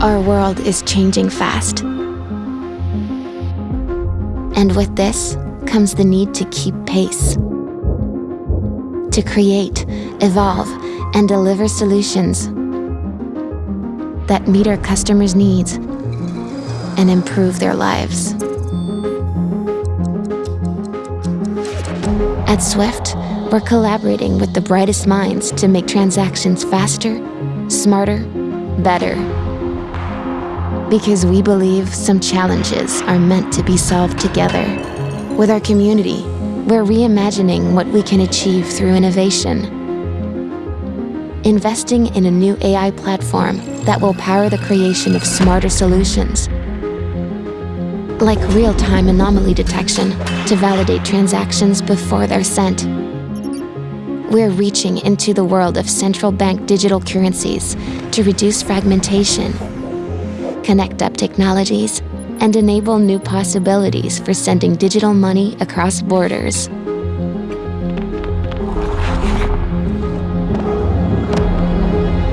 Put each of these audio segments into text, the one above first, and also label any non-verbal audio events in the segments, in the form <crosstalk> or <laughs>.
Our world is changing fast. And with this comes the need to keep pace. To create, evolve, and deliver solutions that meet our customers' needs and improve their lives. At Swift, we're collaborating with the brightest minds to make transactions faster, smarter, better because we believe some challenges are meant to be solved together. With our community, we're reimagining what we can achieve through innovation. Investing in a new AI platform that will power the creation of smarter solutions, like real-time anomaly detection to validate transactions before they're sent. We're reaching into the world of central bank digital currencies to reduce fragmentation connect up technologies, and enable new possibilities for sending digital money across borders.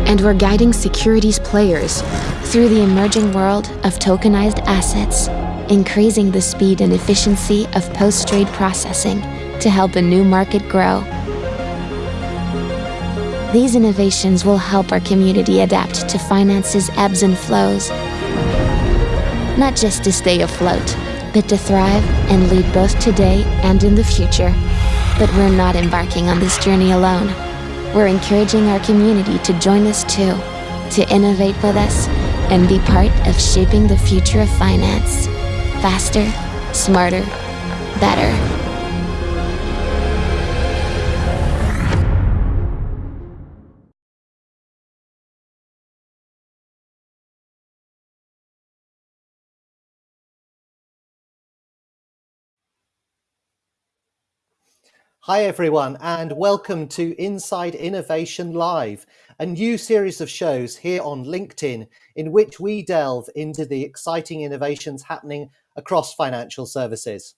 And we're guiding securities players through the emerging world of tokenized assets, increasing the speed and efficiency of post-trade processing to help a new market grow. These innovations will help our community adapt to finance's ebbs and flows not just to stay afloat, but to thrive and lead both today and in the future. But we're not embarking on this journey alone. We're encouraging our community to join us too, to innovate with us and be part of shaping the future of finance. Faster, smarter, better. Hi everyone and welcome to Inside Innovation Live, a new series of shows here on LinkedIn in which we delve into the exciting innovations happening across financial services.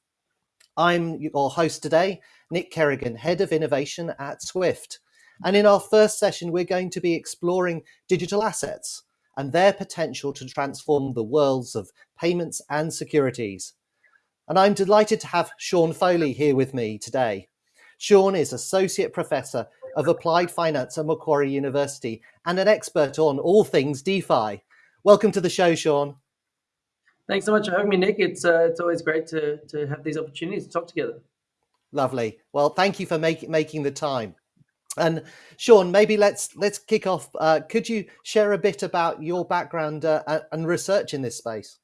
I'm your host today, Nick Kerrigan, Head of Innovation at Swift. And in our first session, we're going to be exploring digital assets and their potential to transform the worlds of payments and securities. And I'm delighted to have Sean Foley here with me today. Sean is Associate Professor of Applied Finance at Macquarie University and an expert on all things DeFi. Welcome to the show, Sean. Thanks so much for having me, Nick. It's uh, it's always great to to have these opportunities to talk together. Lovely. Well, thank you for making making the time. And Sean, maybe let's let's kick off. Uh, could you share a bit about your background uh, and research in this space?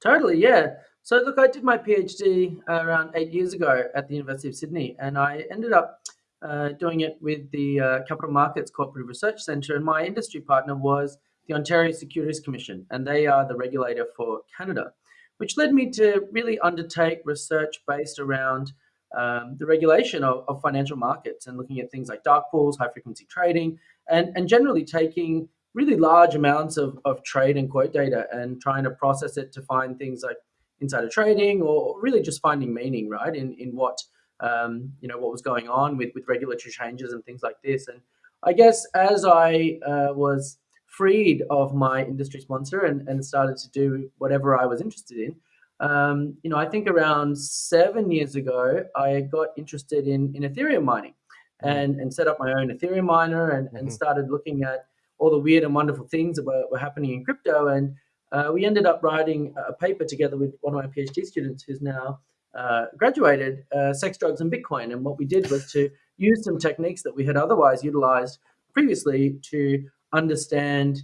Totally, yeah. So look, I did my PhD uh, around eight years ago at the University of Sydney, and I ended up uh, doing it with the uh, Capital Markets Cooperative Research Centre, and my industry partner was the Ontario Securities Commission, and they are the regulator for Canada, which led me to really undertake research based around um, the regulation of, of, financial markets and looking at things like dark pools, high frequency trading, and, and generally taking really large amounts of, of trade and quote data and trying to process it to find things like insider trading or really just finding meaning, right, in, in what, um, you know, what was going on with, with regulatory changes and things like this. And I guess as I uh, was freed of my industry sponsor and, and started to do whatever I was interested in, um, you know, I think around seven years ago, I got interested in, in Ethereum mining mm-hmm. and, and set up my own Ethereum miner and, and mm-hmm. started looking at all the weird and wonderful things that were, were happening in crypto. And uh, we ended up writing a paper together with one of my PhD students who's now uh, graduated, uh, Sex, Drugs, and Bitcoin. And what we did was to use some techniques that we had otherwise utilized previously to understand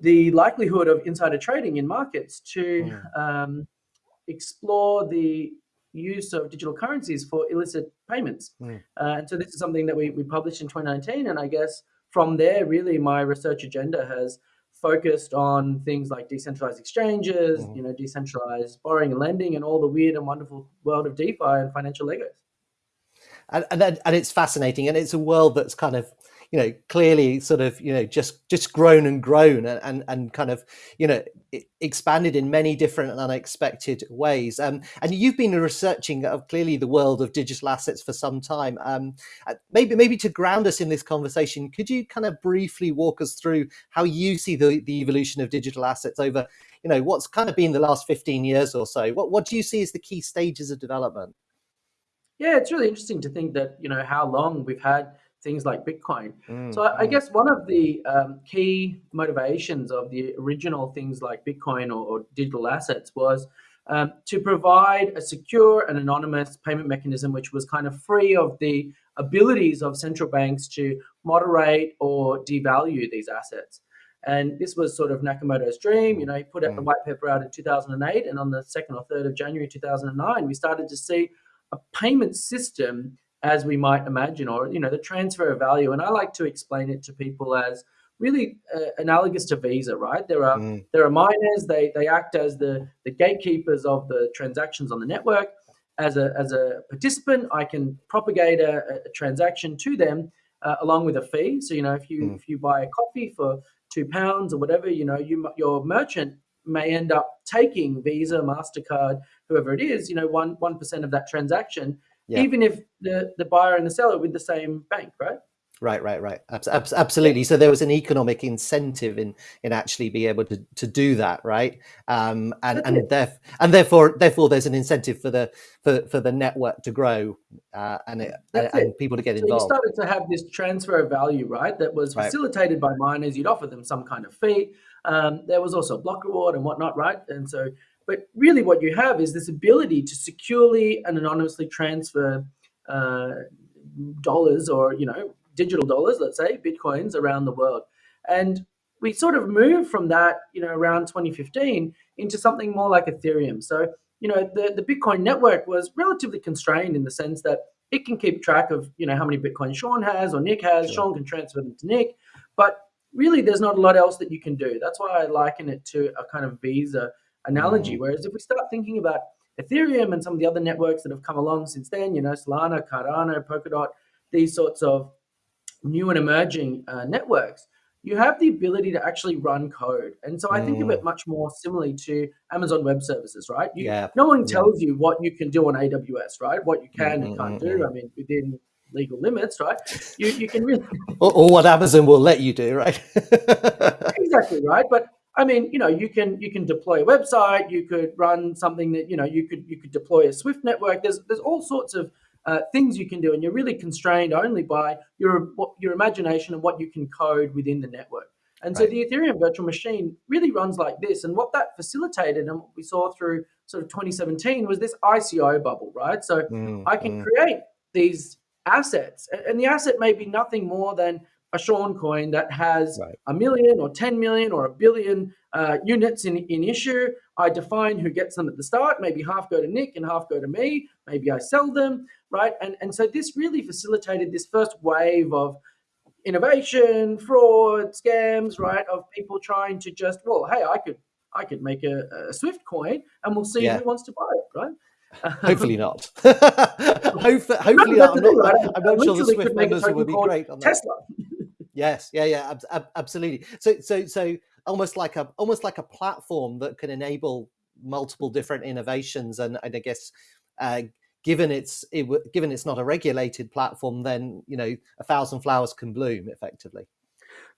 the likelihood of insider trading in markets to um, explore the use of digital currencies for illicit payments. Mm. Uh, and so this is something that we, we published in 2019. And I guess from there, really, my research agenda has focused on things like decentralized exchanges, mm. you know, decentralized borrowing and lending, and all the weird and wonderful world of DeFi and financial Legos. And, and and it's fascinating, and it's a world that's kind of you know clearly sort of you know just just grown and grown and and, and kind of you know expanded in many different and unexpected ways. Um, and you've been researching of uh, clearly the world of digital assets for some time. Um, uh, maybe maybe to ground us in this conversation could you kind of briefly walk us through how you see the, the evolution of digital assets over you know what's kind of been the last 15 years or so? What, what do you see as the key stages of development? Yeah it's really interesting to think that you know how long we've had things like Bitcoin. Mm, so I, I, mm. guess one of the um, key motivations of the original things like Bitcoin or, or digital assets was um, to provide a secure and anonymous payment mechanism, which was kind of free of the abilities of central banks to moderate or devalue these assets. And this was sort of Nakamoto's dream. You know, he put out the mm. white paper out in 2008, and on the 2nd or 3rd of January 2009, we started to see a payment system as we might imagine, or you know, the transfer of value. And I like to explain it to people as really uh, analogous to Visa, right? There are mm. there are miners. They they act as the the gatekeepers of the transactions on the network. As a as a participant, I can propagate a, a transaction to them uh, along with a fee. So you know, if you mm. if you buy a coffee for two pounds or whatever, you know, you your merchant may end up taking Visa, Mastercard, whoever it is, you know, one one percent of that transaction yeah. even if the, the buyer and the seller with the same bank, right? Right, right, right. Absolutely. So there was an economic incentive in in actually be able to, to do that, right? Um, and and, theref- and therefore therefore there's an incentive for the for, for the network to grow uh, and it, and, people to get involved. You started to have this transfer of value, right? That was facilitated right. by miners. You'd offer them some kind of fee. Um, there was also block reward and whatnot, right? And so but really, what you have is this ability to securely and anonymously transfer uh, dollars or you know digital dollars, let's say bitcoins, around the world. And we sort of moved from that, you know, around 2015 into something more like Ethereum. So you know, the the Bitcoin network was relatively constrained in the sense that it can keep track of you know how many Bitcoin Sean has or Nick has. Sure. Sean can transfer them to Nick, but really, there's not a lot else that you can do. That's why I liken it to a kind of Visa analogy. Mm. Whereas if we start thinking about Ethereum and some of the other networks that have come along since then, you know, Solana, Cardano, Polkadot, these sorts of new and emerging uh, networks, you have the ability to actually run code. And so I think of it mm. much more similarly to Amazon Web Services, right? You, yeah. No one tells yeah. you what you can do on AWS, right? What you can mm-hmm. and can't do. I mean, within legal limits, right? You, you can really. <laughs> or, or what Amazon will let you do, right? <laughs> exactly, right? But I mean, you know, you can you can deploy a website, you could run something that you know you could you could deploy a Swift network. There's there's all sorts of uh, things you can do, and you're really constrained only by your your imagination and what you can code within the network. And right. so the Ethereum virtual machine really runs like this. And what that facilitated and what we saw through sort of 2017 was this ICO bubble, right? So mm, I can mm. create these assets, and the asset may be nothing more than a Sean coin that has right. a million or 10 million or a billion uh, units in, in issue. I define who gets them at the start. Maybe half go to Nick and half go to me. Maybe I sell them, right? And, and so this really facilitated this first wave of innovation, fraud, scams, right? Of people trying to just, well, hey, I could I could make a, a Swift coin and we'll see yeah. who wants to buy it, right? <laughs> hopefully not. <laughs> hopefully, hopefully not. I'm not, right. I'm not sure the Swift members would be great on that. Tesla. Yes, yeah, yeah, ab- ab- absolutely. So, so, so almost like a almost like a platform that can enable multiple different innovations, and, and I guess. Uh, given it's it, given it's not a regulated platform, then you know a thousand flowers can bloom effectively.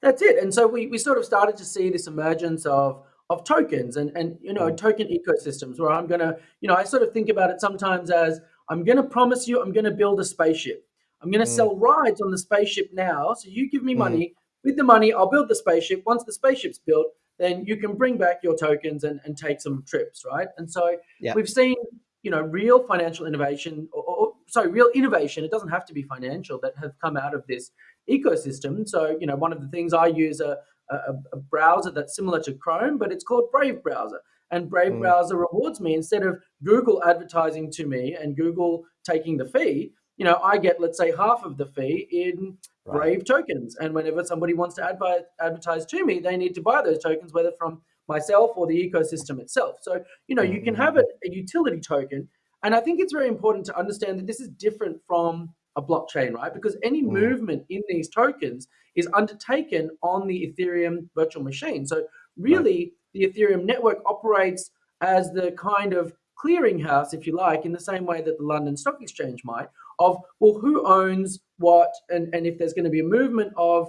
That's it. And so we, we sort of started to see this emergence of of tokens and and you know mm. token ecosystems where I'm gonna you know I sort of think about it sometimes as I'm gonna promise you I'm gonna build a spaceship I'm going to mm. sell rides on the spaceship now. So you give me mm. money. With the money, I'll build the spaceship. Once the spaceship's built, then you can bring back your tokens and, and take some trips, right? And so yeah. we've seen, you know, real financial innovation, or, or, sorry, real innovation. It doesn't have to be financial that have come out of this ecosystem. So, you know, one of the things I use a, a, a browser that's similar to Chrome, but it's called Brave Browser. And Brave mm. Browser rewards me instead of Google advertising to me and Google taking the fee you know, I get, let's say, half of the fee in right. Brave tokens. And whenever somebody wants to advertise to me, they need to buy those tokens, whether from myself or the ecosystem itself. So, you know, mm-hmm. you can have a, a utility token. And I think it's very important to understand that this is different from a blockchain, right? Because any Mm. movement in these tokens is undertaken on the Ethereum virtual machine. So really, the Ethereum network operates as the kind of clearinghouse, if you like, in the same way that the London Stock Exchange might, of well, who owns what, and, and if there's going to be a movement of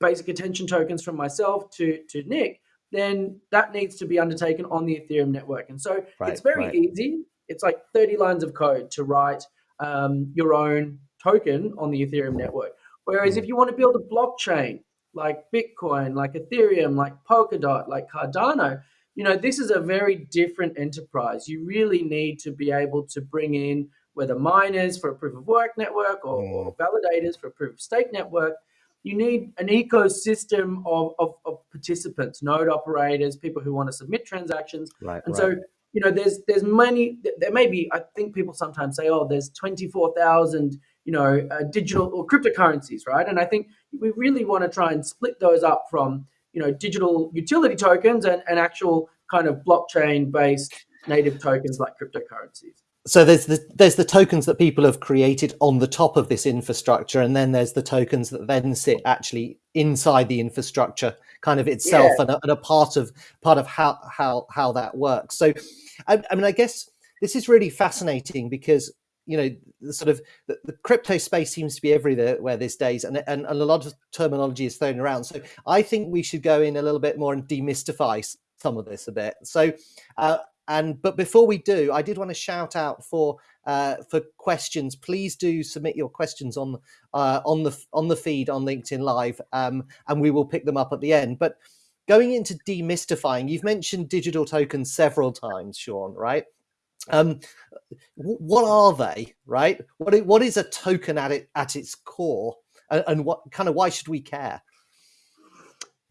basic attention tokens from myself to, to Nick, then that needs to be undertaken on the Ethereum network. And so Right, it's very right. easy. It's like 30 lines of code to write um, your own token on the Ethereum network. Whereas Mm. if you want to build a blockchain like Bitcoin, like Ethereum, like Polkadot, like Cardano, you know, this is a very different enterprise. You really need to be able to bring in whether miners for a proof of work network or, or validators for a proof of stake network. You need an ecosystem of, of, of participants, node operators, people who want to submit transactions. Right. And right. so, you know, there's there's many. There may be. I think people sometimes say, "Oh, there's twenty four thousand, you know, uh, digital or cryptocurrencies," right? And I think we really want to try and split those up from, you know, digital utility tokens and, and actual kind of blockchain based native tokens like cryptocurrencies. So there's the there's the tokens that people have created on the top of this infrastructure and then there's the tokens that then sit actually inside the infrastructure kind of itself Yeah. and, a, and a part of part of how how how that works. So I, I mean i guess this is really fascinating because you know the sort of the, the crypto space seems to be everywhere these days and, and and a lot of terminology is thrown around. So i think we should go in a little bit more and demystify some of this a bit. So uh, and but before we do, I did want to shout out for uh, for questions. Please do submit your questions on uh, on the on the feed on LinkedIn Live, um, and we will pick them up at the end. But going into demystifying, you've mentioned digital tokens several times, Sean. Right? Um, what are they? Right? What what is a token at it at its core, and, and what kind of why should we care?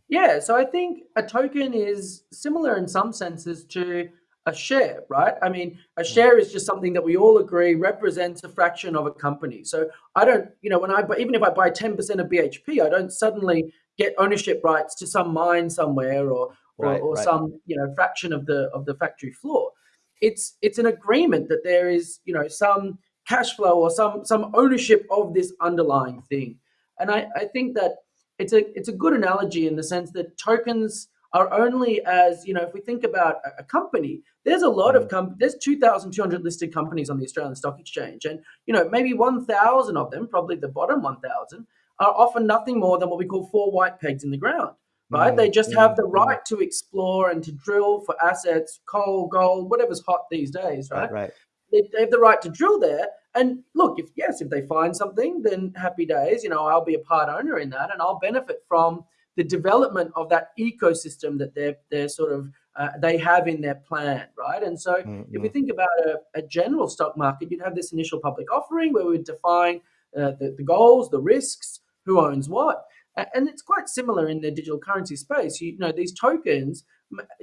Yeah, so I think a token is similar in some senses to a share, right? I mean, a mm. share is just something that we all agree represents a fraction of a company. So I don't, you know, when I buy, even if I buy 10% of BHP, I don't suddenly get ownership rights to some mine somewhere or or, Right, or right. some, you know, fraction of the of the factory floor. It's it's an agreement that there is, you know, some cash flow or some some ownership of this underlying thing. And I, I think that it's a it's a good analogy in the sense that tokens are only as you know if we think about a, a company there's a lot of com- there's 2200 listed companies on the australian stock exchange and you know maybe 1000 of them probably the bottom 1000 are often nothing more than what we call four white pegs in the ground right Mm, they just mm, have the mm. right to explore and to drill for assets coal gold whatever's hot these days right Right, right. they, they have the right to drill there. And look, if yes, if they find something, then happy days. You know, I'll be a part owner in that, and I'll benefit from the development of that ecosystem that they're they're sort of uh, they have in their plan, right? And so, Mm, if we think about a, a general stock market, you'd have this initial public offering where we would define uh, the, the goals, the risks, who owns what. And it's quite similar in the digital currency space. You, know, these tokens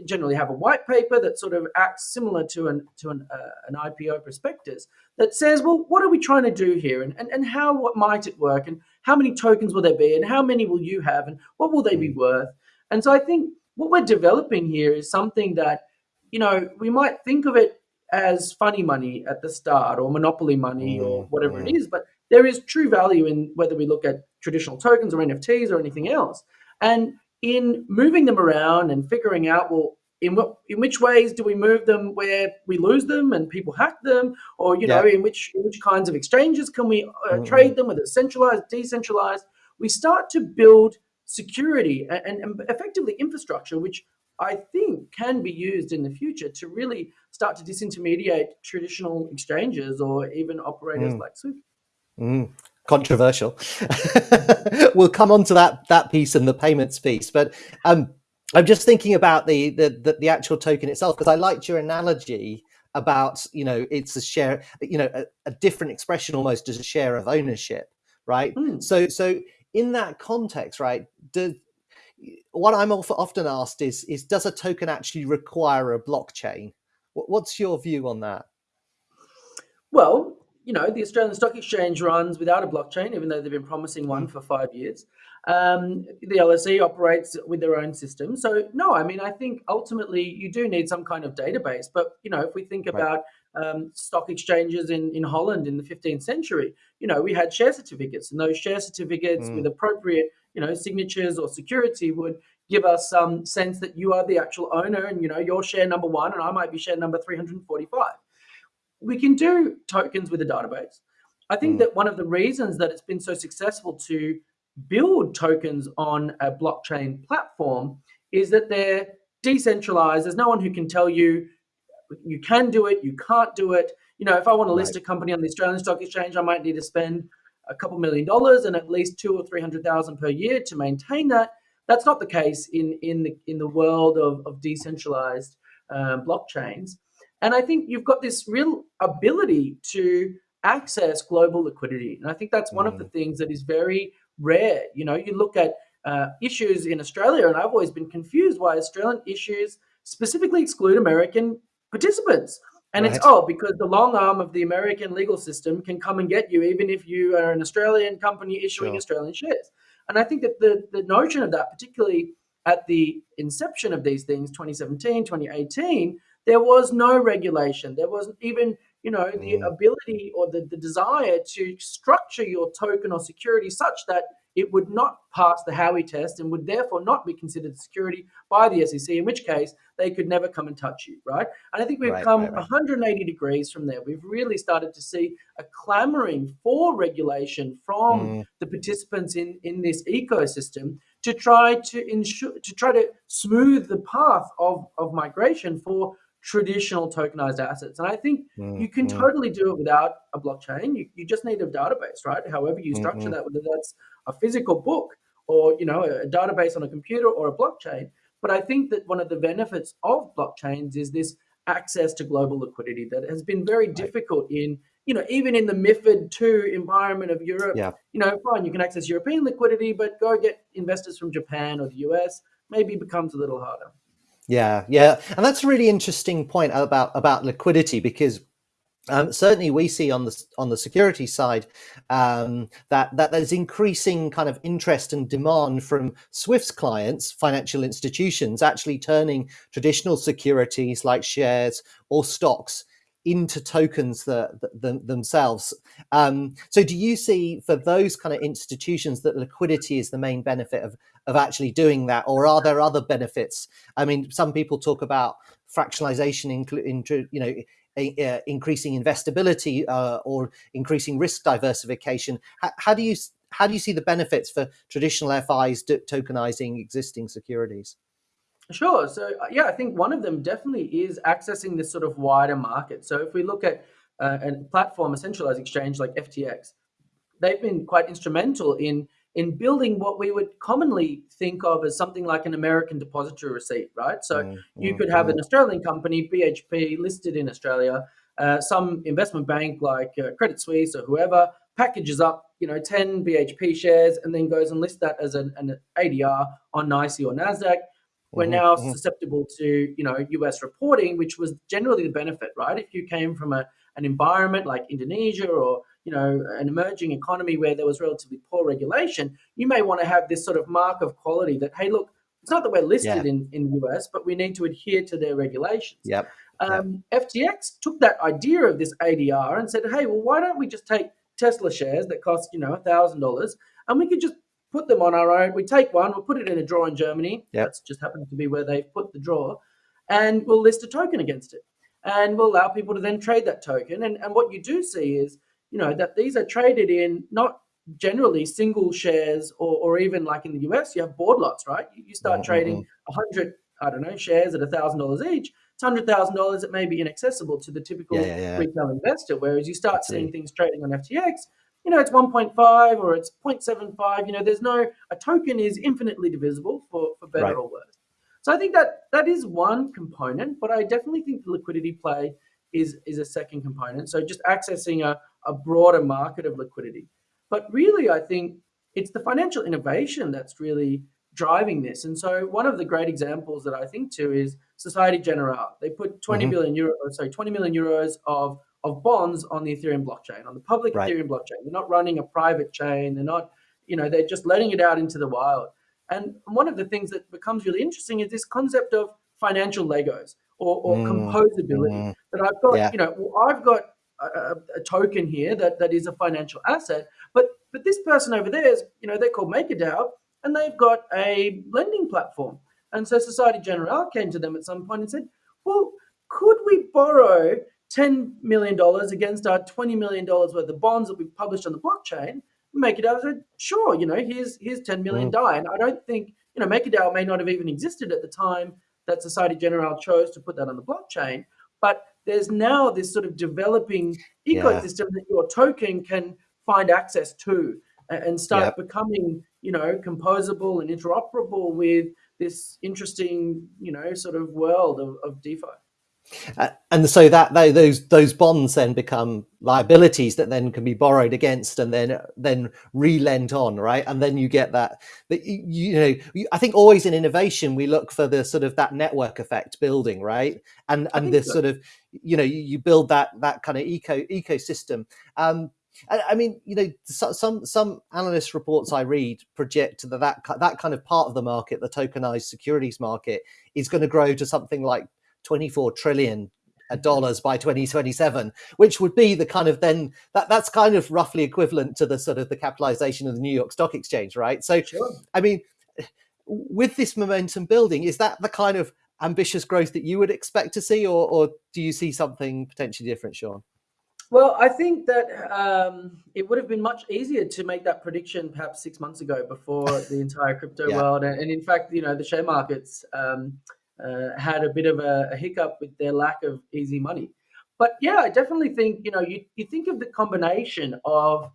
generally have a white paper that sort of acts similar to an to an, uh, an IPO prospectus that says, well, what are we trying to do here, and, and and how what might it work, and how many tokens will there be, and how many will you have, and what will they be worth? And so I think what we're developing here is something that you know we might think of it as funny money at the start or monopoly money or Mm, whatever it is, but there is true value in whether we look at traditional tokens or NFTs or anything else. And in moving them around and figuring out, well, in what in which ways do we move them where we lose them and people hack them, or you know, in which in which kinds of exchanges can we uh, Mm, trade them, whether it's centralized, decentralized? We start to build security and, and, and effectively infrastructure, which I think can be used in the future to really start to disintermediate traditional exchanges or even operators Mm. like Swift. Mm, controversial. <laughs> we'll come on to that that piece and the payments piece, but um, I'm just thinking about the the the, the actual token itself because I liked your analogy about you know it's a share you know a, a different expression almost as a share of ownership, right? Mm. So so in that context, right? Do, what I'm often asked is is does a token actually require a blockchain? What, what's your view on that? Well, you know, the Australian Stock Exchange runs without a blockchain, even though they've been promising one for five years. Um, the LSE operates with their own system. So, no, I mean, I think ultimately you do need some kind of database. But, you know, if we think Right. about um, stock exchanges in, in Holland in the 15th century, you know, we had share certificates, and those share certificates mm. with appropriate, you know, signatures or security would give us some sense that you are the actual owner, and you know, you're share number one, and I might be share number 345. We can do tokens with a database. I think mm. that one of the reasons that it's been so successful to build tokens on a blockchain platform is that they're decentralized. There's no one who can tell you you can do it, you can't do it. You know, if I want to list right. a company on the Australian Stock Exchange, I might need to spend a couple million dollars and at least two or three hundred thousand per year to maintain that. That's not the case in in the in the world of, of decentralized um, blockchains. And I think you've got this real ability to access global liquidity. And I think that's one mm. of the mm. things that is very rare. You know, you look at uh, issues in Australia, and I've always been confused why Australian issues specifically exclude American participants. And right. it's oh because the long arm of the American legal system can come and get you even if you are an Australian company issuing sure. Australian shares. And I think that the the notion of that, particularly at the inception of these things, 2017, 2018, there was no regulation. There wasn't even you know the mm. ability or the, the desire to structure your token or security such that it would not pass the Howey test and would therefore not be considered security by the SEC, in which case they could never come and touch you, right? And I think we've right, come right, right. 180 degrees from there. We've really started to see a clamoring for regulation from mm. the participants in, in this ecosystem to try to ensure to try to smooth the path of, of migration for traditional tokenized assets. And I think mm, you can mm. totally do it without a blockchain. You, you just need a database, right? However you structure mm-hmm. that, whether that's a physical book or you know a database on a computer or a blockchain. But I think that one of the benefits of blockchains is this access to global liquidity that has been very difficult in you know even in the MIFID two environment of Europe. Yeah. You know, fine, you can access European liquidity, but go get investors from Japan or the US maybe becomes a little harder. Yeah, yeah, and that's a really interesting point about about liquidity because um, certainly, we see on the on the security side um, that that there's increasing kind of interest and demand from Swift's clients, financial institutions, actually turning traditional securities like shares or stocks into tokens that, that, themselves. Um, so do you see for those kind of institutions that liquidity is the main benefit of, of actually doing that? Or are there other benefits? I mean, some people talk about fractionalization, in, you know, uh, increasing investability uh, or increasing risk diversification. How, how, do you how do you see the benefits for traditional FIs tokenizing existing securities? Sure. So uh, yeah, I think one of them definitely is accessing this sort of wider market. So if we look at uh, a platform, a centralized exchange like FTX, they've been quite instrumental in in building what we would commonly think of as something like an American depository receipt, right? So mm, you could have an mm-hmm. Australian company, BHP, listed in Australia, uh, some investment bank like uh, Credit Suisse or whoever packages up, you know, 10 BHP shares and then goes and lists that as an, an ADR on NYSE or NASDAQ we're mm-hmm, now mm-hmm. susceptible to you know US reporting, which was generally the benefit, right? If you came from a, an environment like Indonesia or you know an emerging economy where there was relatively poor regulation, you may want to have this sort of mark of quality that hey, look, it's not that we're listed yeah. in in the US, but we need to adhere to their regulations. Yep. Um, yep. FTX took that idea of this ADR and said, hey, well, why don't we just take Tesla shares that cost you know a thousand dollars and we could just put them on our own. We take one, we'll put it in a drawer in Germany. Yep. That's just happens to be where they've put the drawer. And we'll list a token against it. And we'll allow people to then trade that token. And, and what you do see is, you know, that these are traded in not generally single shares or, or even like in the US, you have board lots, right? You, you start mm-hmm. trading 100, I don't know, shares at $1,000 each. It's $100,000 It may be inaccessible to the typical yeah, yeah, yeah. retail investor. Whereas you start seeing things trading on FTX, you know, it's 1.5 or it's 0.75. You know, there's no, a token is infinitely divisible for, for better right. or worse. So I think that that is one component, but I definitely think the liquidity play is, is a second component. So just accessing a, a broader market of liquidity. But really, I think it's the financial innovation that's really driving this. And so one of the great examples that I think to is Societe Generale. They put 20 mm-hmm. billion euro, sorry, 20 million euros of of bonds on the Ethereum blockchain, on the public right. Ethereum blockchain. They're not running a private chain. They're not, you know, they're just letting it out into the wild. And one of the things that becomes really interesting is this concept of financial Legos or, or mm, composability. Mm, that I've got, yeah. you know, I've got a, a, token here that, that is a financial asset, but but this person over there is, you know, they're called MakerDAO, and they've got a lending platform. And so Societe Generale came to them at some point and said, well, could we borrow $10 million against our $20 million worth of bonds that we've published on the blockchain? MakerDAO said, sure, you know, here's here's 10 million mm. And I don't think, you know, MakerDAO may not have even existed at the time that Societe Generale chose to put that on the blockchain. But there's now this sort of developing ecosystem yeah. that your token can find access to and start yep. becoming, you know, composable and interoperable with this interesting, you know, sort of world of, of DeFi. Uh, and so that they, those those bonds then become liabilities that then can be borrowed against and then then relent on right? And then you get that that you, you know i think always in innovation we look for the sort of that network effect building right? And and this so. sort of you know you, you, build that that kind of eco ecosystem. Um I, I mean, you know, some some analyst reports I read project that, that that kind of part of the market, the tokenized securities market, is going to grow to something like 24 trillion dollars by 2027 which would be the kind of then that that's kind of roughly equivalent to the sort of the capitalization of the new york stock exchange right so sure. i mean with this momentum building is that the kind of ambitious growth that you would expect to see or, or do you see something potentially different sean well, I think that um, it would have been much easier to make that prediction perhaps six months ago before the entire crypto yeah. world. And, and, in fact, you know, the share markets um, uh, had a bit of a, a, hiccup with their lack of easy money. But yeah, I definitely think you know you, you think of the combination of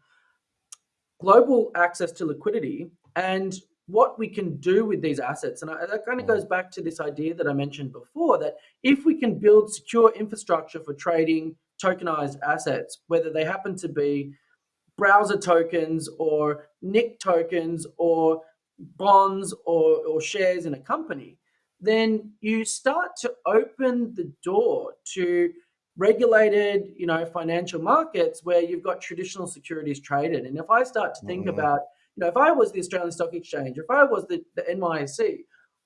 global access to liquidity and what we can do with these assets. And I, that kind of mm. goes back to this idea that I mentioned before that if we can build secure infrastructure for trading tokenized assets, whether they happen to be browser tokens or Nick tokens or bonds or, or shares in a company, then you start to open the door to regulated, you know, financial markets where you've got traditional securities traded. And if I start to think mm. about, you know, if I was the Australian Stock Exchange, if I was the, the NYSE,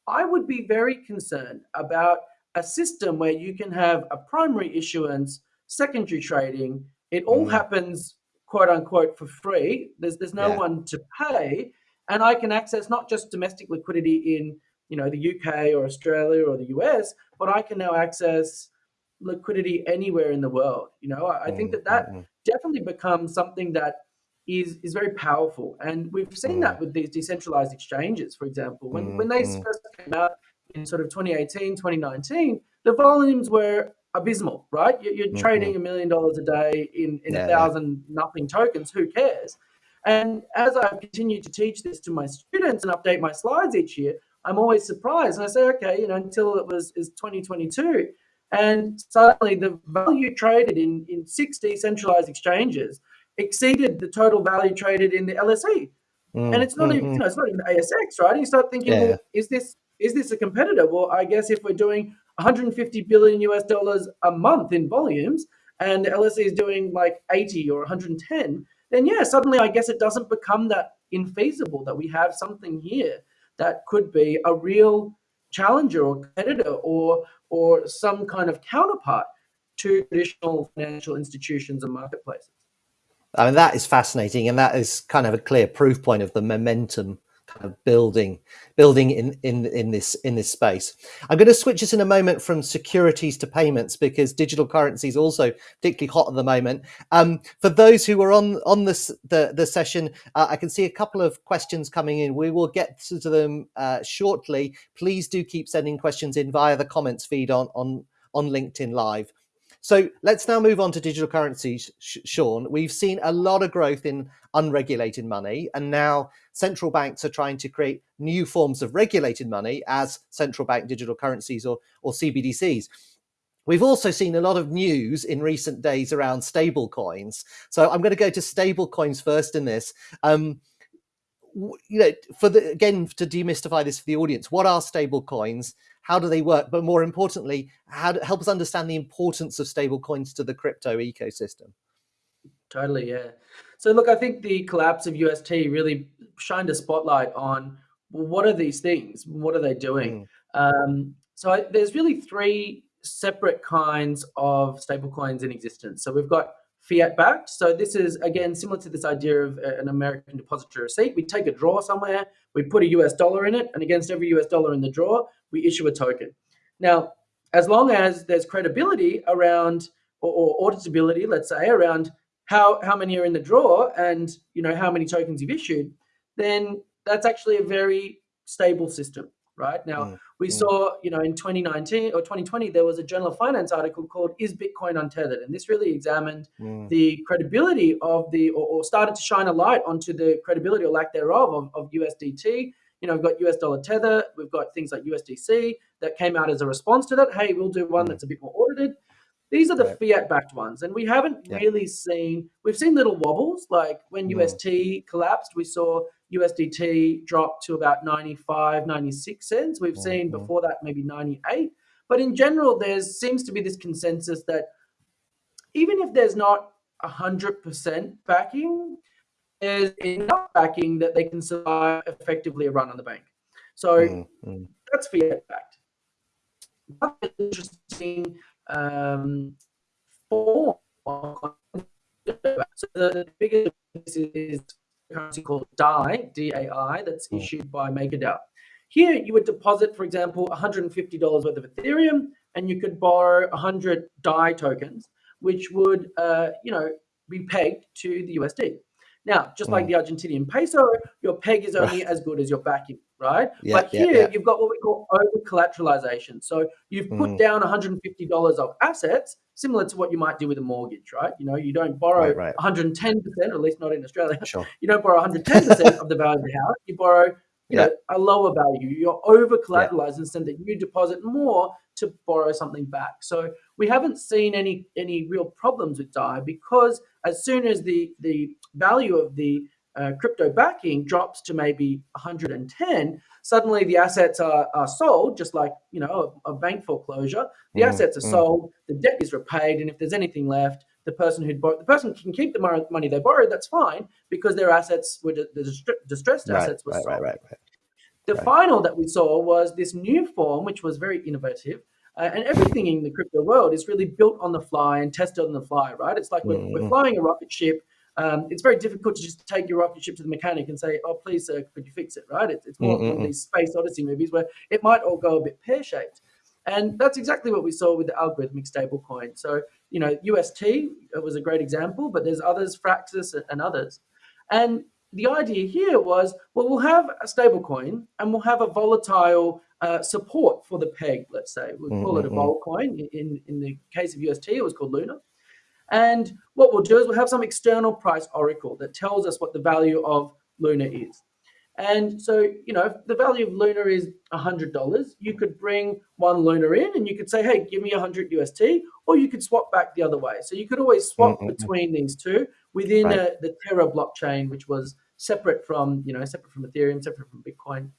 I would be very concerned about a system where you can have a primary issuance, secondary trading. It all mm. happens quote unquote for free. There's there's no yeah. one to pay, and I can access not just domestic liquidity in you know the UK or Australia or the US, but I can now access liquidity anywhere in the world. You know, I, I think that that mm-hmm. definitely becomes something that is is very powerful, and we've seen mm. that with these decentralized exchanges, for example, when mm. when they mm. first came out in sort of 2018, 2019, the volumes were abysmal, right? You're, you're mm-hmm. trading a million dollars a day in, in yeah, a thousand yeah. nothing tokens. Who cares? And as I've continued to teach this to my students and update my slides each year, I'm always surprised. And I say, okay, you know, until it was is 2022. And suddenly the value traded in, in six decentralized exchanges exceeded the total value traded in the LSE. Mm, and it's not mm, even, you know, it's not even ASX, right? And you start thinking, yeah. well, is this is this a competitor? Well, I guess if we're doing 150 billion US dollars a month in volumes, and the LSE is doing like 80 or 110, then yeah, suddenly I guess it doesn't become that infeasible that we have something here that could be a real challenger or competitor or or some kind of counterpart to traditional financial institutions and marketplaces. I mean, that is fascinating, and that is kind of a clear proof point of the momentum kind of building building in in in this in this space. I'm going to switch us in a moment from securities to payments because digital currency is also particularly hot at the moment. Um, for those who are on on this the the session uh, i can see a couple of questions coming in. We will get to them uh, shortly. Please do keep sending questions in via the comments feed on on on linkedin live so let's now move on to digital currencies, Sean. We've seen a lot of growth in unregulated money, and now central banks are trying to create new forms of regulated money as central bank digital currencies or, or CBDCs. We've also seen a lot of news in recent days around stable coins. So I'm going to go to stable coins first in this. Um, you know, for the again to demystify this for the audience, what are stable coins? how do they work? But more importantly, how to help us understand the importance of stable coins to the crypto ecosystem. Totally, yeah. So look, I think the collapse of UST really shined a spotlight on well, what are these things? What are they doing? Mm. Um, so I, there's really three separate kinds of stablecoins in existence. So we've got fiat backed. So this is again similar to this idea of uh, an American depository receipt. We take a draw somewhere, we put a US dollar in it, and against every US dollar in the draw, we issue a token. Now, as long as there's credibility around or, or auditability, let's say, around how how many are in the draw and you know how many tokens you've issued, then that's actually a very stable system right? Now, mm, we mm. saw, you know, in 2019 or 2020, there was a Journal of Finance article called Is Bitcoin Untethered? And this really examined mm. the credibility of the, or, or, started to shine a light onto the credibility or lack thereof of, of USDT. You know, we've got US dollar tether, we've got things like USDC that came out as a response to that. Hey, we'll do one mm. that's a bit more audited. These are the right. fiat backed ones. And we haven't yeah. really seen, we've seen little wobbles. Like when mm. UST collapsed, we saw USDT dropped to about 95, 96 cents. We've mm-hmm. seen before that maybe 98. But in general, there seems to be this consensus that even if there's not 100% backing, there's enough backing that they can survive effectively a run on the bank. So mm-hmm. that's fiat backed. Another interesting um, form. So the biggest is currency called DAI, D-A-I, that's hmm. issued by MakerDAO. Here, you would deposit, for example, $150 worth of Ethereum, and you could borrow 100 DAI tokens, which would, uh, you know, be pegged to the USD. Now, just mm. like hmm. the Argentinian peso, your peg is only <laughs> as good as your backing, right? Yeah, but here, yeah, yeah. you've got what we call over collateralization. So you've put mm. down $150 of assets, similar to what you might do with a mortgage, right? You know, you don't borrow right, right. 110%, or at least not in Australia. <laughs> Sure. You don't borrow 110% of the value of the house. You borrow you yeah. know, a lower value. You're over collateralized yeah. instead that you deposit more to borrow something back. So we haven't seen any any real problems with DAI because as soon as the the value of the uh, crypto backing drops to maybe 110, suddenly the assets are, are sold, just like you know a, a bank foreclosure. The mm, assets are mm. sold, the debt is repaid, and if there's anything left, the person who borrowed, the person can keep the money they borrowed. That's fine because their assets were the distressed right, assets were right, sold. Right, right, right. The final that we saw was this new form, which was very innovative. Uh, and everything in the crypto world is really built on the fly and tested on the fly, right? It's like mm. we're, we're flying a rocket ship um, it's very difficult to just take your rocket ship to the mechanic and say, "Oh, please, sir, could you fix it?" Right? It's, it's more mm-hmm. one of these space odyssey movies where it might all go a bit pear shaped, and that's exactly what we saw with the algorithmic stablecoin. So, you know, UST was a great example, but there's others, Fraxus and others, and the idea here was, well, we'll have a stablecoin and we'll have a volatile uh, support for the peg. Let's say we'll mm-hmm. call it a mm-hmm. vol coin. In in the case of UST, it was called Luna. And what we'll do is we'll have some external price oracle that tells us what the value of Luna is. And so, you know, if the value of Luna is $100, you could bring one Luna in and you could say, hey, give me 100 UST, or you could swap back the other way. So you could always swap mm-hmm. between these two within right. a, the Terra blockchain, which was separate from, you know, separate from Ethereum, separate from Bitcoin.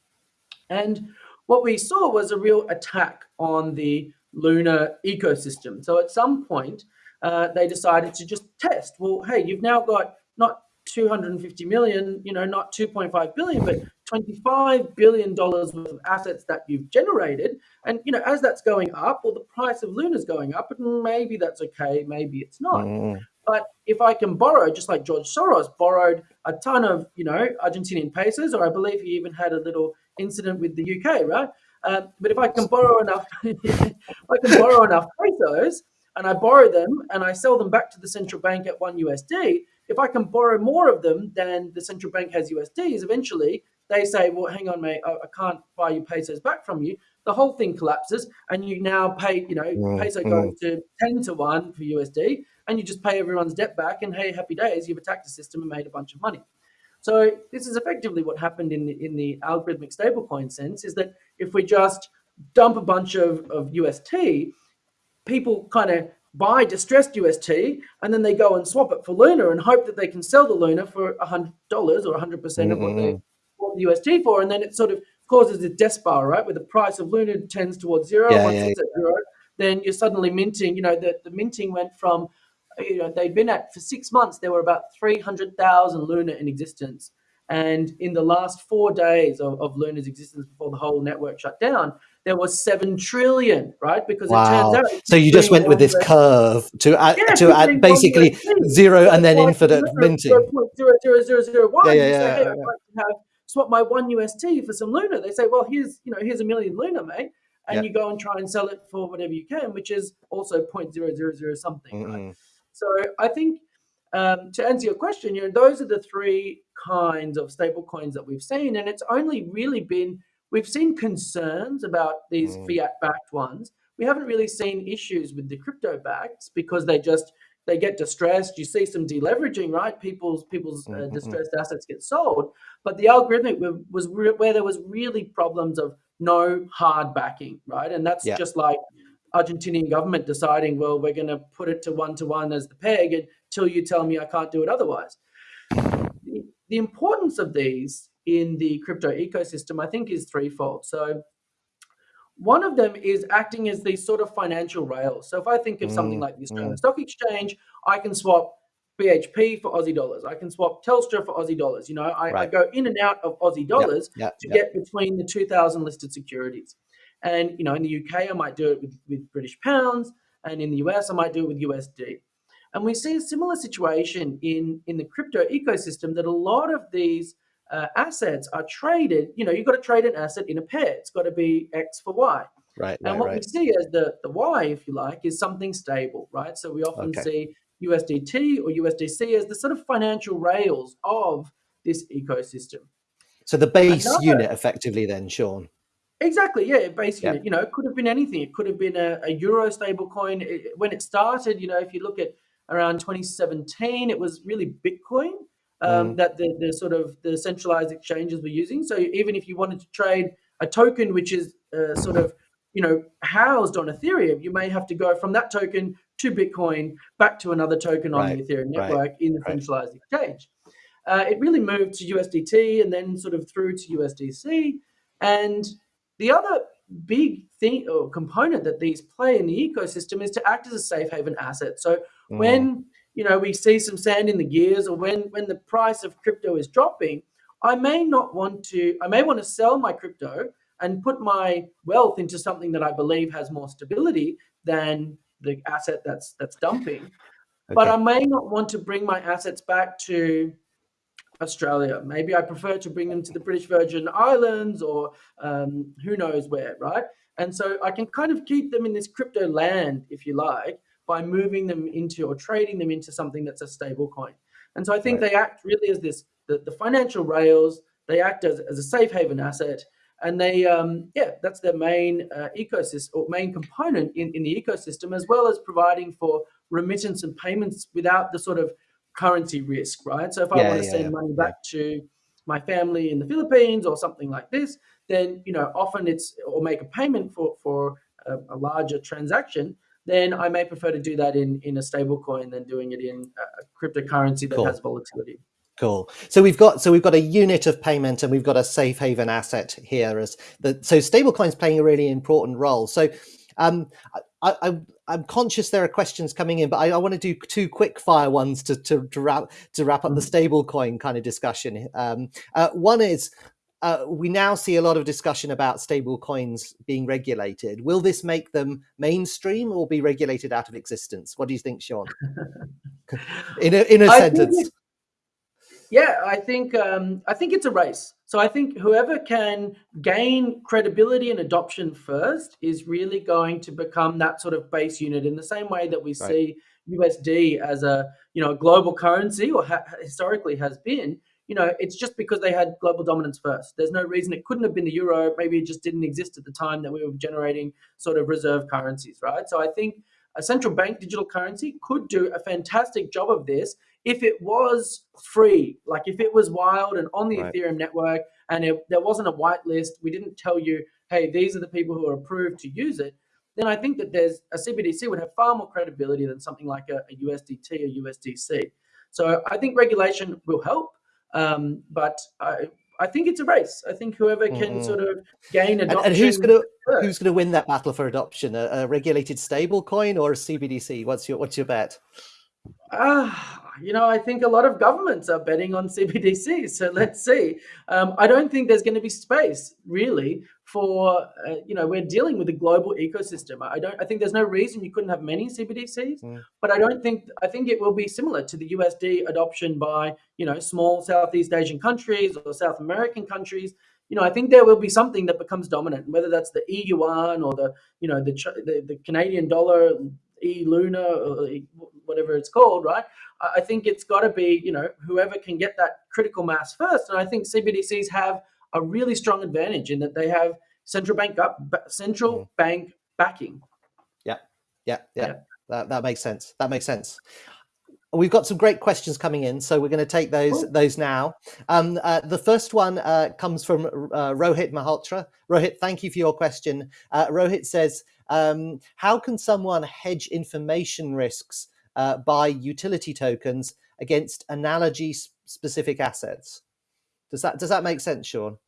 And what we saw was a real attack on the Luna ecosystem. So at some point, uh, they decided to just test. Well, hey, you've now got not 250 million, you know, not 2.5 billion, but 25 billion dollars worth of assets that you've generated. And you know, as that's going up, or the price of Luna's going up, and maybe that's okay, maybe it's not. Mm. But if I can borrow, just like George Soros borrowed a ton of, you know, Argentinian pesos, or I believe he even had a little incident with the UK, right? Uh, but if I can borrow enough, <laughs> I can borrow enough pesos, and I borrow them and I sell them back to the central bank at one USD, if I can borrow more of them than the central bank has USDs, eventually they say, well, hang on, mate, I, I can't buy you pesos back from you. The whole thing collapses and you now pay, you know, mm, peso mm. goes to 10 to 1 for USD and you just pay everyone's debt back and hey, happy days, you've attacked the system and made a bunch of money. So this is effectively what happened in the, in the algorithmic stablecoin sense is that if we just dump a bunch of, of UST, people kind of buy distressed UST and then they go and swap it for Luna and hope that they can sell the Luna for $100 or 100% of what they mm-hmm. bought the UST for. And then it sort of causes a death spiral, right? Where the price of Luna tends towards zero. Yeah, Once yeah, it's at zero, then you're suddenly minting, you know, the, the minting went from, you know, they'd been at for six months, there were about 300,000 Luna in existence. And in the last four days of, of Luna's existence before the whole network shut down, there was seven trillion, right? Because wow. Out, so you just went with this curve to add yeah, to add basically zero and then infinite minting. Zero, zero, zero, zero, one. Yeah, yeah, yeah, say, hey, yeah. I'd like to have swap my one UST for some Luna. They say, well, here's you know here's a million Luna, mate, and yeah. you go and try and sell it for whatever you can, which is also point zero zero zero something. Mm-hmm. Right? So I think um, to answer your question, you know those are the three kinds of stable coins that we've seen, and it's only really been we've seen concerns about these mm. fiat backed ones. We haven't really seen issues with the crypto backs because they just they get distressed. You see some deleveraging, right? People's people's uh, mm-hmm. distressed assets get sold, but the algorithmic was where there was really problems of no hard backing, right? And that's yeah. just like Argentinian government deciding, well, we're going to put it to one to one as the peg until you tell me I can't do it otherwise. The, the importance of these in the crypto ecosystem, I think, is threefold. So one of them is acting as these sort of financial rails. So if I think of mm, something like the Australian mm. Stock Exchange, I can swap BHP for Aussie dollars. I can swap Telstra for Aussie dollars. You know, I, right. I go in and out of Aussie dollars yep, yep, to yep. get between the 2,000 listed securities. And, you know, in the UK, I might do it with, with British pounds. And in the US, I might do it with USD. And we see a similar situation in, in the crypto ecosystem that a lot of these uh, assets are traded, you know, you've got to trade an asset in a pair. It's got to be X for Y. Right. And right, what right. we see as the, the Y, if you like, is something stable, right? So we often okay. see USDT or USDC as the sort of financial rails of this ecosystem. So the base Another, unit effectively then, Sean? Exactly, yeah, base yeah. unit. You know, it could have been anything. It could have been a, a Euro stable coin. It, when it started, you know, if you look at around 2017, it was really Bitcoin um, mm. that the, the sort of the centralized exchanges were using. So even if you wanted to trade a token which is uh, sort of you know housed on Ethereum, you may have to go from that token to Bitcoin back to another token on right. the Ethereum network right. in the centralized right. exchange. Uh, it really moved to USDT and then sort of through to USDC. And the other big thing or component that these play in the ecosystem is to act as a safe haven asset. So mm. when you know, we see some sand in the gears or when, when the price of crypto is dropping, I may not want to, I may want to sell my crypto and put my wealth into something that I believe has more stability than the asset that's that's dumping. Okay. But I may not want to bring my assets back to Australia. Maybe I prefer to bring them to the British Virgin Islands or um, who knows where, right? And so I can kind of keep them in this crypto land, if you like, by moving them into or trading them into something that's a stable coin. And so I think right. they act really as this the, the financial rails, they act as, as a safe haven asset. And they, um, yeah, that's their main uh, ecosystem or main component in, in the ecosystem, as well as providing for remittance and payments without the sort of currency risk, right? So if I want to yeah, send yeah. money back to my family in the Philippines or something like this, then you know often it's or make a payment for for a, a larger transaction then I may prefer to do that in in a stable coin than doing it in a cryptocurrency that cool. has volatility. Cool. So we've got so we've got a unit of payment and we've got a safe haven asset here as the so stablecoins playing a really important role. So um, I, I, I'm conscious there are questions coming in, but I, I want to do two quick fire ones to, to, to wrap to wrap up the mm-hmm. stablecoin kind of discussion. Um, uh, one is uh, we now see a lot of discussion about stable coins being regulated. Will this make them mainstream or be regulated out of existence? What do you think, Sean? <laughs> in a, in a sentence. yeah, I think um, I think it's a race. So I think whoever can gain credibility and adoption first is really going to become that sort of base unit in the same way that we right. see USD as a you know global currency or ha- historically has been you know, it's just because they had global dominance first. There's no reason it couldn't have been the euro. Maybe it just didn't exist at the time that we were generating sort of reserve currencies, right? So I think a central bank digital currency could do a fantastic job of this if it was free, like if it was wild and on the right. Ethereum network and it, there wasn't a whitelist, we didn't tell you, hey, these are the people who are approved to use it, then I think that there's a CBDC would have far more credibility than something like a, a USDT or USDC. So I think regulation will help. Um, but I, I think it's a race. I think whoever can mm-hmm. sort of gain adoption. And, and who's going to who's going to win that battle for adoption? A, a regulated stable coin or a CBDC? What's your what's your bet? Uh, you know, I think a lot of governments are betting on CBDC. So <laughs> let's see. Um, I don't think there's going to be space really for, uh, you know, we're dealing with a global ecosystem. I don't, I think there's no reason you couldn't have many CBDCs, mm. but I don't think, I think it will be similar to the USD adoption by, you know, small Southeast Asian countries or South American countries. You know, I think there will be something that becomes dominant, whether that's the EU yuan or the, you know, the, the, the Canadian dollar, E Luna, or whatever it's called, right? I think it's got to be, you know, whoever can get that critical mass first. And I think CBDCs have a really strong advantage in that they have central bank up, central mm. bank backing. Yeah, yeah, yeah. yeah. That, that makes sense. That makes sense. We've got some great questions coming in, so we're going to take those those now. Um, uh, the first one uh, comes from uh, Rohit Malhotra. Rohit, thank you for your question. Uh, Rohit says, um, "How can someone hedge information risks uh, by utility tokens against analogy specific assets. Does that does that make sense, Sean?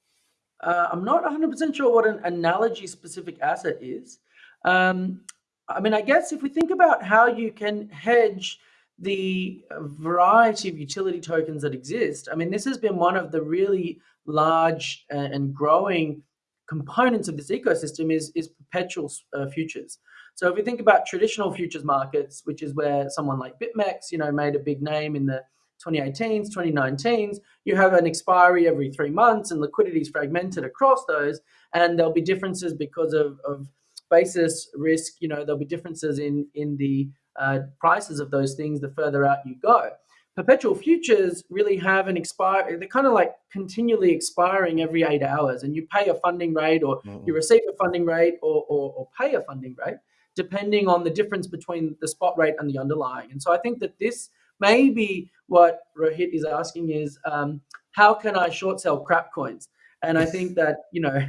Uh, I'm not 100% sure what an analogy specific asset is. Um, I mean, I guess if we think about how you can hedge the variety of utility tokens that exist, I mean, this has been one of the really large and growing components of this ecosystem is, is perpetual uh, futures. So if we think about traditional futures markets, which is where someone like BitMEX, you know, made a big name in the 2018s, 2019s, you have an expiry every three months and liquidity is fragmented across those. And there'll be differences because of, of basis risk, you know, there'll be differences in, in the uh, prices of those things the further out you go. Perpetual futures really have an expire, they're kind of like continually expiring every eight hours and you pay a funding rate or mm -hmm. you receive a funding rate or, or, or pay a funding rate depending on the difference between the spot rate and the underlying. And so I think that this may be what Rohit is asking is, um, how can I short sell crap coins? And I think that, you know,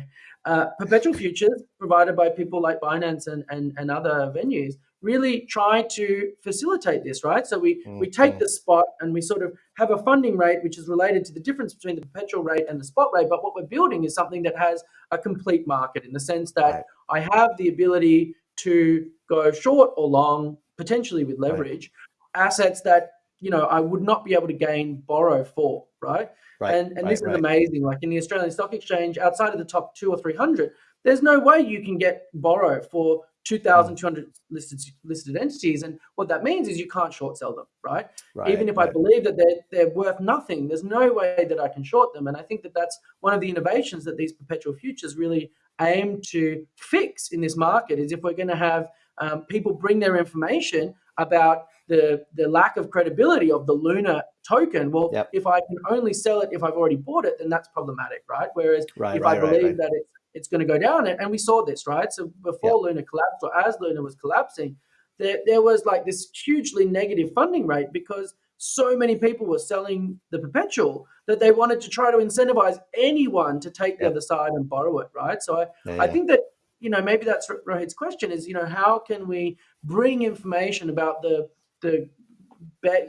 uh, perpetual futures provided by people like Binance and, and, and other venues really try to facilitate this, right? So we, mm-hmm. we take the spot and we sort of have a funding rate which is related to the difference between the perpetual rate and the spot rate. But what we're building is something that has a complete market in the sense that. I have the ability to go short or long, potentially with leverage, right. assets that you know I would not be able to gain borrow for, right? right. And and right, this is amazing. Like in the Australian Stock Exchange, outside of the top two or three hundred, there's no way you can get borrow for 2,200 listed listed entities, and what that means is you can't short sell them, right? right Even if right. I believe that they're they're worth nothing, there's no way that I can short them, and I think that that's one of the innovations that these perpetual futures really aim to fix in this market is if we're going to have um, people bring their information about the the lack of credibility of the Luna token. Well, yep. if I can only sell it if I've already bought it, then that's problematic, right? Whereas right, if right, I believe that it's it's going to go down, and we saw this, right? So before yep. Luna collapsed, or as Luna was collapsing, there there was like this hugely negative funding rate because so many people were selling the perpetual that they wanted to try to incentivize anyone to take the other side and borrow it, right? So I, yeah, I think that, you know, maybe that's Rohit's question is, you know, how can we bring information about the, the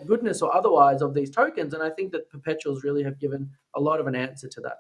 goodness or otherwise of these tokens? And I think that perpetuals really have given a lot of an answer to that.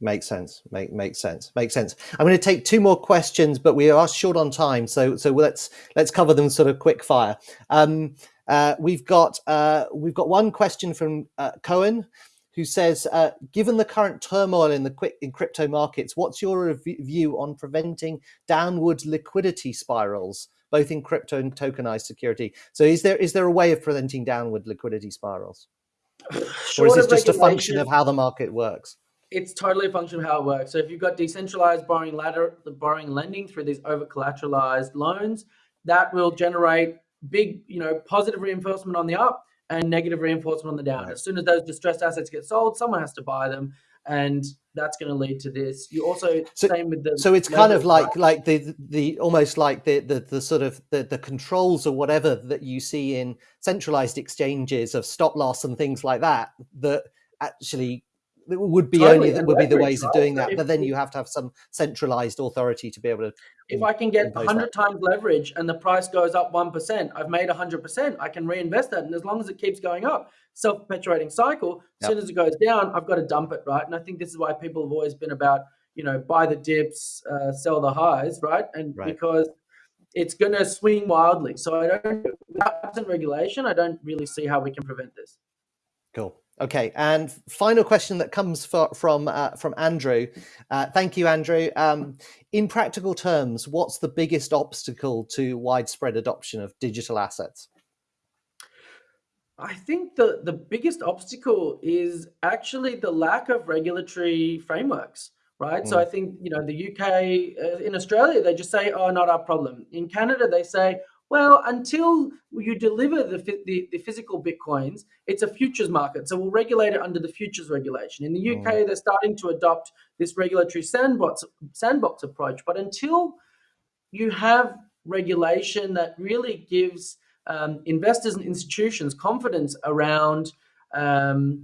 Makes sense. Make makes sense. Makes sense. I'm going to take two more questions, but we are short on time, so so let's let's cover them sort of quick fire. Um, uh, we've got uh, we've got one question from uh, Cohen, who says, uh, given the current turmoil in the quick in crypto markets, what's your view on preventing downward liquidity spirals, both in crypto and tokenized security? So is there is there a way of preventing downward liquidity spirals? <sighs> or is it just a function of how the market works? It's totally a function of how it works. So if you've got decentralized borrowing ladder, the borrowing lending through these over collateralized loans, that will generate big, you know, positive reinforcement on the up and negative reinforcement on the down. As soon as those distressed assets get sold, someone has to buy them, and that's going to lead to this. You also so, same with the. So it's kind of like like the the almost like the the, the sort of the, the controls or whatever that you see in centralized exchanges of stop loss and things like that that actually would be totally. only that would be the ways of doing that but then you have to have some centralized authority to be able to if i can get 100 that. times leverage and the price goes up 1% i've made 100% i can reinvest that and as long as it keeps going up self-perpetuating cycle as yep. soon as it goes down i've got to dump it right and i think this is why people have always been about you know buy the dips uh, sell the highs right and right. because it's going to swing wildly. So I don't, without regulation, I don't really see how we can prevent this. Cool. Okay, and final question that comes for, from uh, from Andrew. Uh, thank you, Andrew. Um, in practical terms, what's the biggest obstacle to widespread adoption of digital assets? I think the, the biggest obstacle is actually the lack of regulatory frameworks, right? Mm. So I think, you know, the UK, uh, in Australia, they just say, oh, not our problem. In Canada, they say, well, until you deliver the, the, the, physical Bitcoins, it's a futures market. So we'll regulate it under the futures regulation. In the UK, mm. they're starting to adopt this regulatory sandbox, sandbox approach. But until you have regulation that really gives um, investors and institutions confidence around um,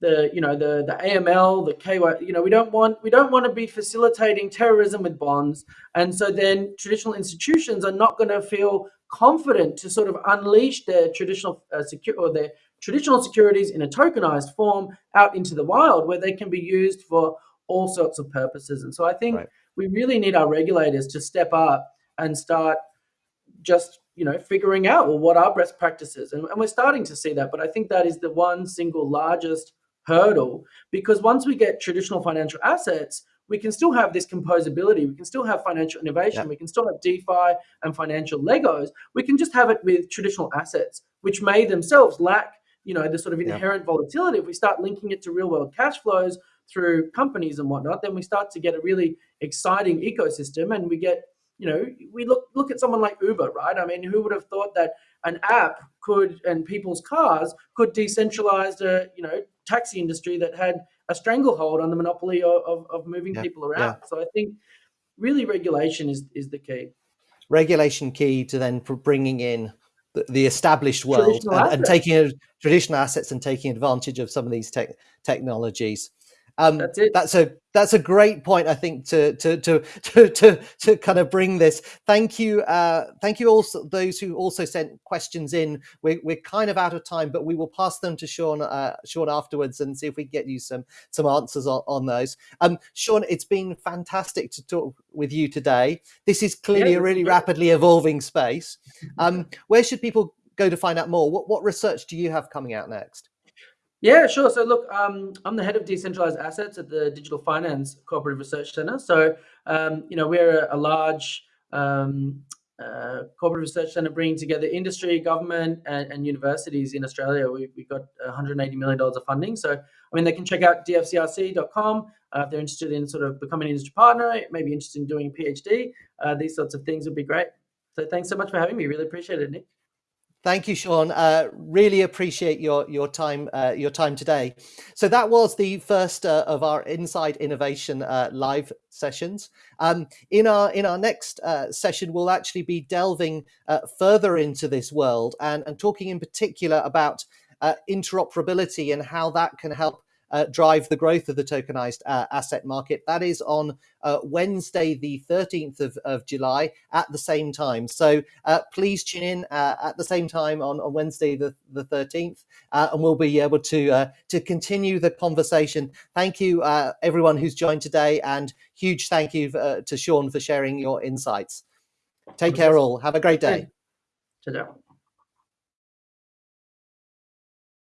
the you know the the AML, the KY, you know we don't want we don't want to be facilitating terrorism with bonds, and so then traditional institutions are not going to feel confident to sort of unleash their traditional uh, secure or their traditional securities in a tokenized form out into the wild where they can be used for all sorts of purposes. And so I think right. we really need our regulators to step up and start just you know figuring out well what are best practices and, and we're starting to see that but i think that is the one single largest hurdle because once we get traditional financial assets we can still have this composability. We can still have financial innovation. Yeah. We can still have DeFi and financial Legos. We can just have it with traditional assets, which may themselves lack, you know, the sort of inherent yeah. volatility. If we start linking it to real world cash flows through companies and whatnot, then we start to get a really exciting ecosystem and we get you know, we look look at someone like Uber, right? I mean, who would have thought that an app could and people's cars could decentralize the you know taxi industry that had a stranglehold on the monopoly of, of, of moving yeah, people around. Yeah. So I think really regulation is is the key. Regulation key to then bringing in the, the established world and, and, taking traditional assets and taking advantage of some of these te technologies. Um, that's it. That's a that's a great point. I think to to to to to, to kind of bring this. Thank you, uh, thank you also those who also sent questions in. We're we're kind of out of time, but we will pass them to Sean uh, Sean afterwards and see if we can get you some some answers on, on those. Um, Sean, it's been fantastic to talk with you today. This is clearly yeah, a really rapidly evolving space. <laughs> Um, where should people go to find out more? What what research do you have coming out next? Yeah, sure. So look, um, I'm the head of decentralized assets at the Digital Finance Cooperative Research Center. So, um, you know, we're a, a large um, uh, research center bringing together industry, government, and, and universities in Australia. We, we got 180 million dollars of funding. So, I mean, they can check out dfcrc.com uh, if they're interested in sort of becoming an industry partner, maybe interested in doing a PhD. Uh, these sorts of things would be great. So, thanks so much for having me. Really appreciate it, Nick. Thank you, Sean. Uh, really appreciate your your time uh, your time today. So that was the first uh, of our Inside Innovation uh, live sessions. Um, in our in our next uh, session, we'll actually be delving uh, further into this world and and talking in particular about interoperability and how that can help uh, drive the growth of the tokenized uh, asset market. That is on uh, Wednesday, the 13th of, of July at the same time. So uh, please tune in uh, at the same time on, on Wednesday, the, the 13th, uh, and we'll be able to, to continue the conversation. Thank you, everyone who's joined today, and huge thank you to Sean for sharing your insights. Take care all. Have a great day. Ciao.